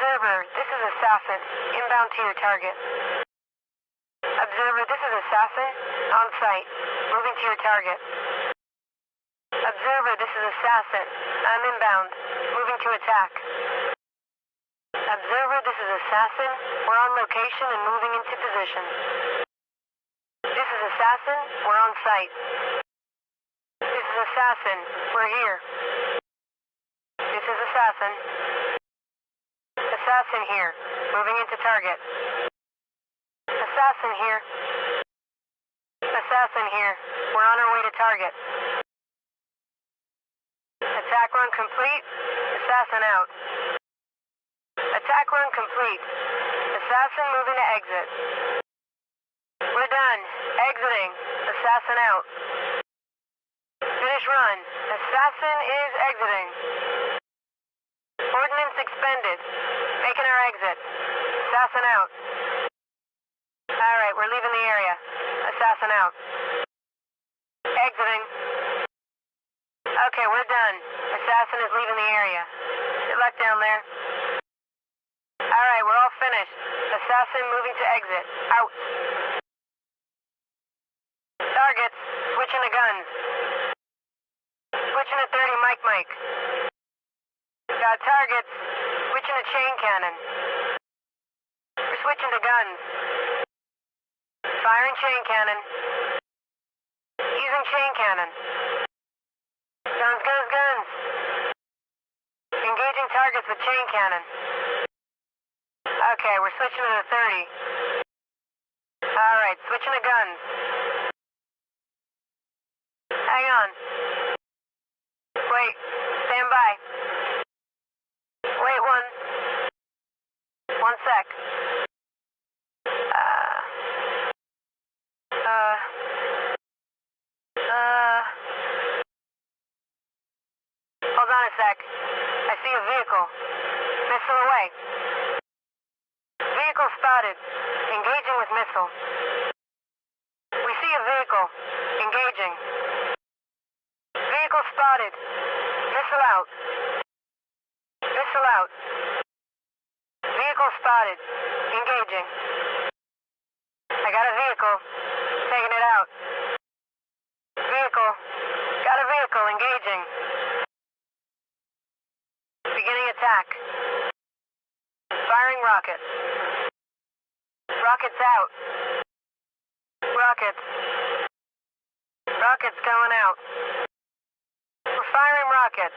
Observer, this is Assassin. Inbound to your target. Observer, this is Assassin. On site. Moving to your target. Observer, this is Assassin. I'm inbound. Moving to attack. Observer, this is Assassin. We're on location and moving into position. This is Assassin. We're on site. This is Assassin. We're here. This is Assassin. Assassin here. Moving into target. Assassin here. Assassin here. We're on our way to target. Attack run complete. Assassin out. Attack run complete. Assassin moving to exit. We're done. Exiting. Assassin out. Finish run. Assassin is exiting. Ordnance expended. Making our exit. Assassin out. Alright, we're leaving the area. Assassin out. Exiting. Okay, we're done. Assassin is leaving the area. Good luck down there. Alright, we're all finished. Assassin moving to exit. Out. Targets. Switching to guns. Switching to 30 Mike Mike. Got targets. To chain cannon. We're switching to guns. Firing chain cannon. Using chain cannon. Guns, guns, guns. Engaging targets with chain cannon. Okay, we're switching to the 30. Alright, switching to guns. Hang on. Wait, stand by. Wait one. One sec. Uh. Uh. Uh. Hold on a sec. I see a vehicle. Missile away. Vehicle spotted. Engaging with missile. We see a vehicle. Engaging. Vehicle spotted. Missile out. Missile out. Vehicle spotted. Engaging. I got a vehicle. Taking it out. Vehicle. Got a vehicle. Engaging. Beginning attack. Firing rockets. Rockets out. Rockets. Rockets going out. We're firing rockets.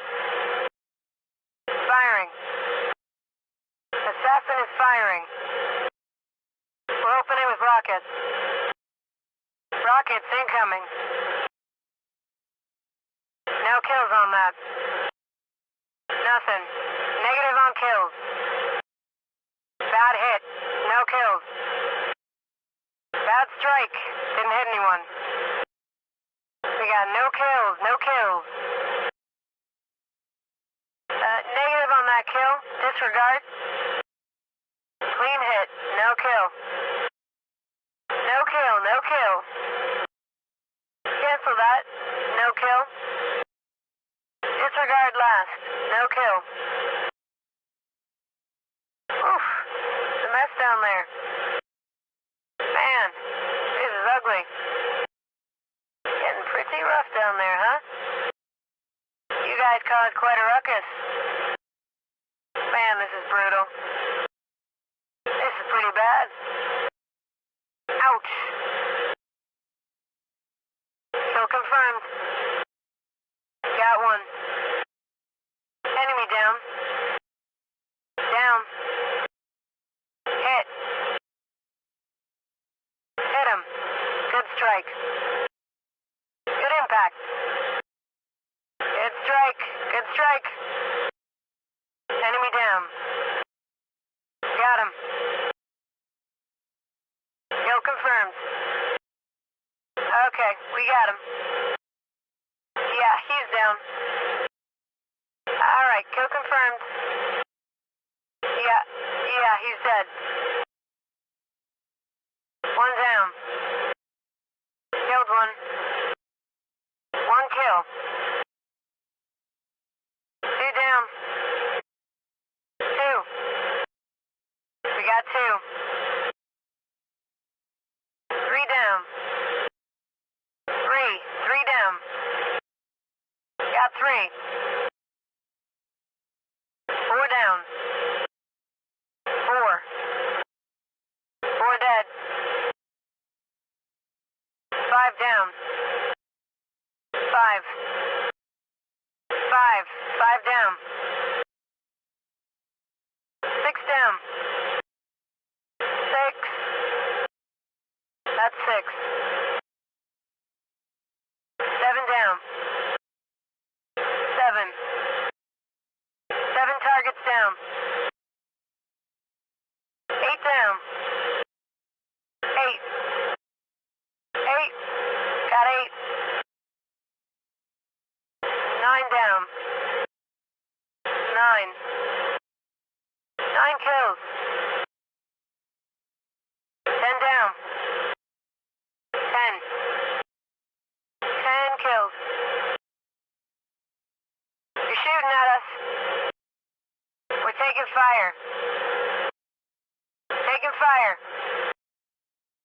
Firing. Assassin is firing. We're opening with rockets. Rockets incoming. No kills on that. Nothing. Negative on kills. Bad hit. No kills. Bad strike. Didn't hit anyone. We got no kills, no kills. Uh, negative on that kill. Disregard. Clean hit. No kill. No kill, no kill. Cancel that. No kill. Disregard last. No kill. Oof. A mess down there. Man, this is ugly. Getting pretty rough down there, huh? You guys caused quite a ruckus. Man, this is brutal. Pretty bad. Ouch. Kill confirmed. Got one. Enemy down. Down. Hit. Hit him. Good strike. Good impact. Good strike. Good strike. Enemy down. Got him. Okay, we got him. Yeah, he's down. Alright, kill confirmed. Yeah, yeah, he's dead. One down. Killed one. One kill. Two down. Two. We Got two. Down. Three. Three down. Got three. Four down. Four. Four dead. Five down. Five. Five. Five down. Six down. Six. That's six. Seven down. Seven. Seven targets down. Eight down. Eight. Eight. Got eight. Nine down. Nine. Nine kills. Kills. You're shooting at us. We're taking fire. Taking fire.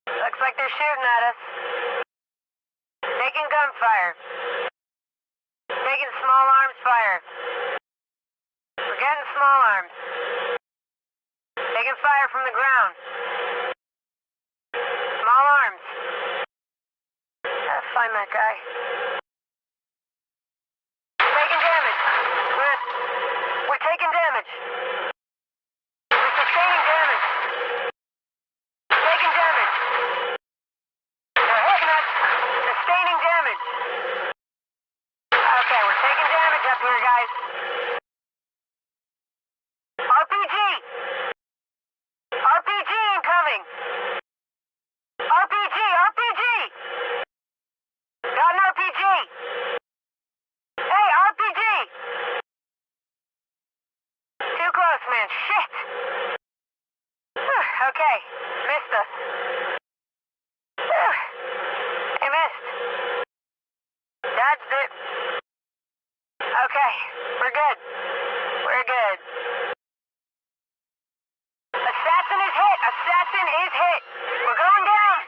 Looks like they're shooting at us. Taking gunfire. Taking small arms fire. We're getting small arms. Taking fire from the ground. Small arms. Gotta find that guy. Taking damage. We're, we're taking damage. We're sustaining damage. Taking damage. They're hitting us. Sustaining damage. Okay, we're taking damage up here, guys. RPG! RPG incoming! RPG! RPG! Got an RPG! Hey, RPG! Too close, man. Shit! Okay, missed us. Whew. Missed. Dodged it. We're good. We're good. Assassin is hit! Assassin is hit! We're going down!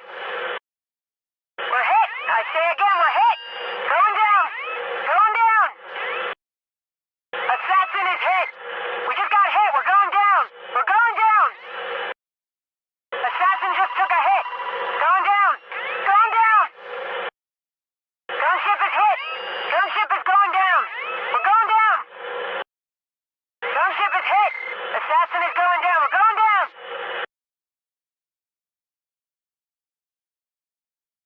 We're hit! I say again, we're hit! Going down!